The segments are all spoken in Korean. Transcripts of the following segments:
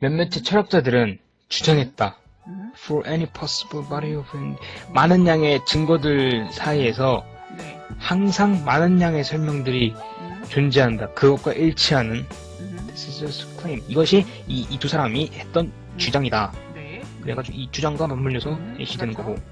몇몇의 철학자들은 주장했다. 음, For any possible body of evidence. 많은 양의 증거들 사이에서 네. 항상 많은 양의 설명들이 음, 존재한다. 그것과 일치하는 음, This is just claim. 이것이 이 두 사람이 했던 주장이다. 네. 그래가지고 이 주장과 맞물려서 음, 예시되는 그렇죠. 거고.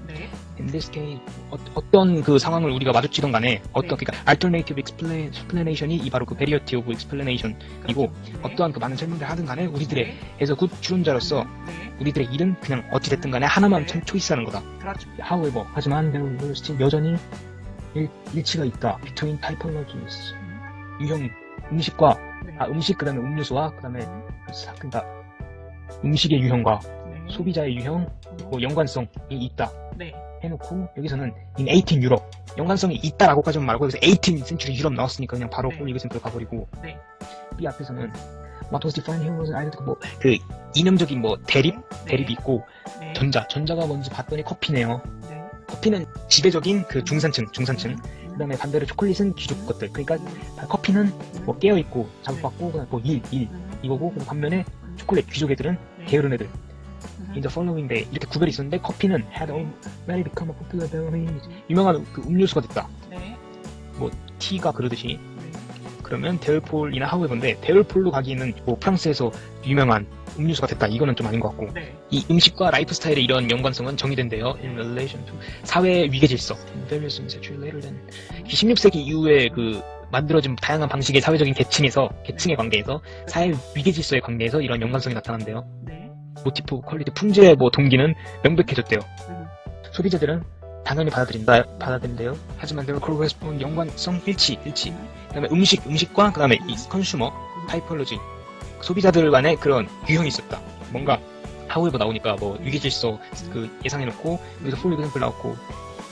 네. In this case, 어, 떤그 상황을 우리가 마주치던 간에 어떤 그러니까 alternative explanation이 이 바로 그 variety of explanation이고 네. 어떠한 그 많은 설명을 하든 간에 우리들의 네. 해서 good 추론자로서 네. 우리들의 일은 그냥 어찌 됐든 간에 하나만 네. 참 choice하는 거다. 그렇죠. However, 하지만 there were still 여전히 일, 일치가 있다. Between typologies. 유형 음식과 네. 아 음식 그다음에 음료수와 그다음에 사- 그러니까 음식의 유형과 네. 소비자의 유형 뭐 연관성이 있다. 네. 해놓고 여기서는 in 18 유럽 연관성이 있다라고까지만 말하고 여기서 18 century 유럽 나왔으니까 그냥 바로 네. 폴 리그센트로 가버리고 네. B 앞에서는 what was defined here was either 뭐그 이념적인 뭐 대립? 대립이 있고 네. 전자 전자가 뭔지 봤더니 커피네요. 네. 커피는 지배적인 그 중산층 중산층. 그 다음에 반대로 초콜릿은 귀족 것들. 그러니까 커피는 뭐 깨어 있고 자극받고 그다음 뭐일 일. 이거고 그다음 반면에 초콜릿 귀족 애들은 게으른 애들 in the following day 이렇게 구별이 있었는데 커피는 had already become a popular beverage. 유명한 그 음료수가 됐다. 네. tea가 그러듯이. 그러면 therefore이나 however인데 therefore로 가기에는 뭐 프랑스에서 유명한 음료수가 됐다. 이거는 좀 아닌 것 같고. 네. 이 음식과 라이프 스타일의 이런 연관성은 정의된대요. In relation to 사회 위계 질서. In various later than. 16세기 이후에 그 만들어진 다양한 방식의 사회적인 계층에서 계층의 관계에서 사회 위계 질서의 관계에서 이런 연관성이 나타난대요. 네. motive, quality, 품질의 뭐 동기는 명백해졌대요. 음. 소비자들은 당연히 받아들인다, 받아들인대요. 하지만 there correspond 연관성 일치, 일치. 그다음에 음식, 음식과 그다음에 이 consumer, typology. 소비자들 간의 그런 유형이 있었다. 뭔가 however 나오니까 뭐 위계질서 그 예상해놓고 여기서 for example 나왔고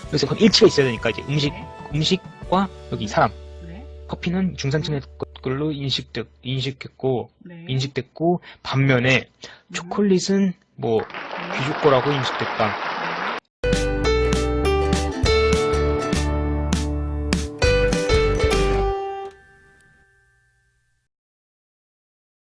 여기서 그건 일치가 있어야 되니까 이제 음식, 음식과 여기 사람. 네. 커피는 중산층의 것들로 인식됐, 인식했고 네. 인식됐고 반면에 초콜릿은 뭐 귀족 거라고 인식됐다.